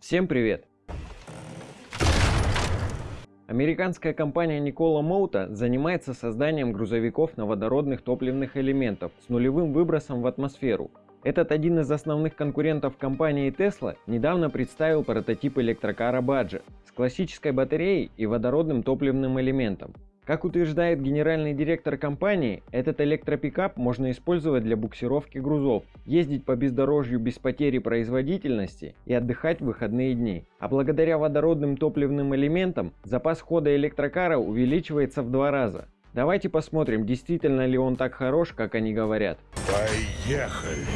Всем привет! Американская компания Nikola Mota занимается созданием грузовиков на водородных топливных элементов с нулевым выбросом в атмосферу. Этот один из основных конкурентов компании Tesla недавно представил прототип электрокара Badger с классической батареей и водородным топливным элементом. Как утверждает генеральный директор компании, этот электропикап можно использовать для буксировки грузов, ездить по бездорожью без потери производительности и отдыхать в выходные дни. А благодаря водородным топливным элементам запас хода электрокара увеличивается в два раза. Давайте посмотрим, действительно ли он так хорош, как они говорят. Поехали!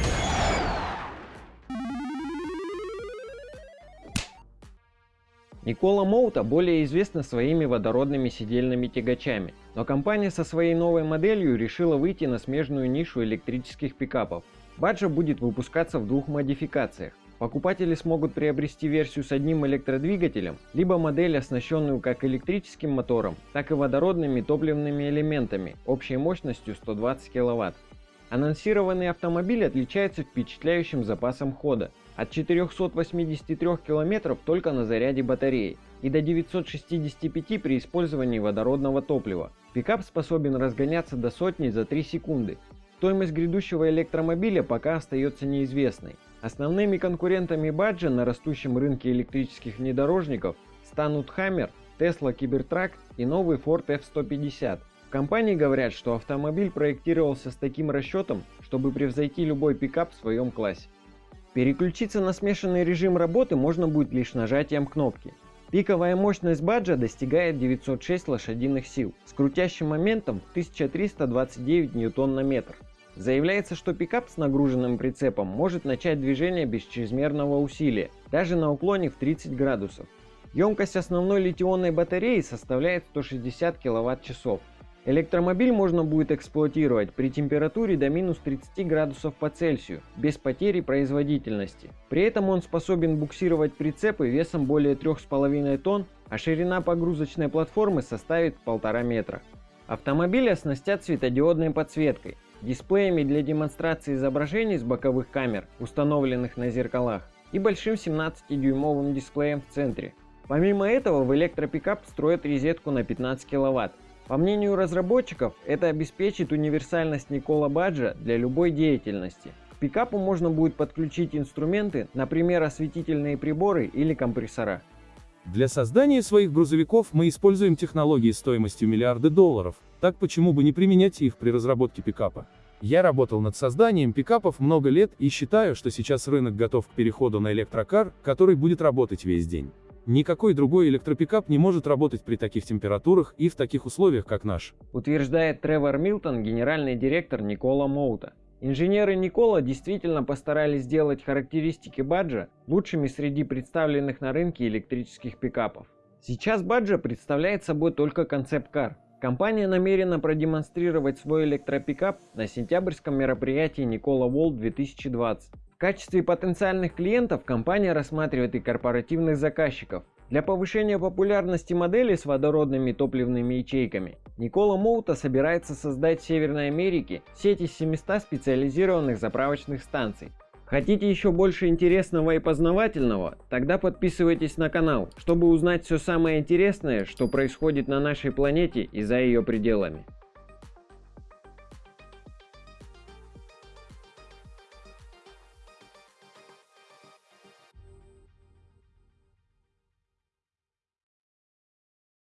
Никола Моута более известна своими водородными сидельными тягачами, но компания со своей новой моделью решила выйти на смежную нишу электрических пикапов. Баджа будет выпускаться в двух модификациях. Покупатели смогут приобрести версию с одним электродвигателем, либо модель, оснащенную как электрическим мотором, так и водородными топливными элементами общей мощностью 120 кВт. Анонсированный автомобиль отличается впечатляющим запасом хода от 483 км только на заряде батареи и до 965 при использовании водородного топлива. Пикап способен разгоняться до сотни за 3 секунды. Стоимость грядущего электромобиля пока остается неизвестной. Основными конкурентами Баджа на растущем рынке электрических внедорожников станут Hammer, Tesla Cybertruck и новый Ford F-150. Компании говорят, что автомобиль проектировался с таким расчетом, чтобы превзойти любой пикап в своем классе. Переключиться на смешанный режим работы можно будет лишь нажатием кнопки. Пиковая мощность баджа достигает 906 лошадиных сил с крутящим моментом 1329 ньютон на метр. Заявляется, что пикап с нагруженным прицепом может начать движение без чрезмерного усилия, даже на уклоне в 30 градусов. Емкость основной литионной батареи составляет 160 кВт-часов, Электромобиль можно будет эксплуатировать при температуре до минус 30 градусов по Цельсию, без потери производительности. При этом он способен буксировать прицепы весом более 3,5 тонн, а ширина погрузочной платформы составит 1,5 метра. Автомобиль оснастят светодиодной подсветкой, дисплеями для демонстрации изображений с боковых камер, установленных на зеркалах, и большим 17-дюймовым дисплеем в центре. Помимо этого в электропикап встроят розетку на 15 кВт, по мнению разработчиков, это обеспечит универсальность Никола Баджа для любой деятельности. К пикапу можно будет подключить инструменты, например, осветительные приборы или компрессора. Для создания своих грузовиков мы используем технологии стоимостью миллиарды долларов, так почему бы не применять их при разработке пикапа? Я работал над созданием пикапов много лет и считаю, что сейчас рынок готов к переходу на электрокар, который будет работать весь день. Никакой другой электропикап не может работать при таких температурах и в таких условиях, как наш. Утверждает Тревор Милтон, генеральный директор Никола Моута. Инженеры Никола действительно постарались сделать характеристики Баджа лучшими среди представленных на рынке электрических пикапов. Сейчас Баджа представляет собой только концепт-кар. Компания намерена продемонстрировать свой электропикап на сентябрьском мероприятии Никола Волт 2020. Качестве потенциальных клиентов компания рассматривает и корпоративных заказчиков. Для повышения популярности модели с водородными топливными ячейками Никола Моута собирается создать в Северной Америке сеть из 700 специализированных заправочных станций. Хотите еще больше интересного и познавательного? Тогда подписывайтесь на канал, чтобы узнать все самое интересное, что происходит на нашей планете и за ее пределами.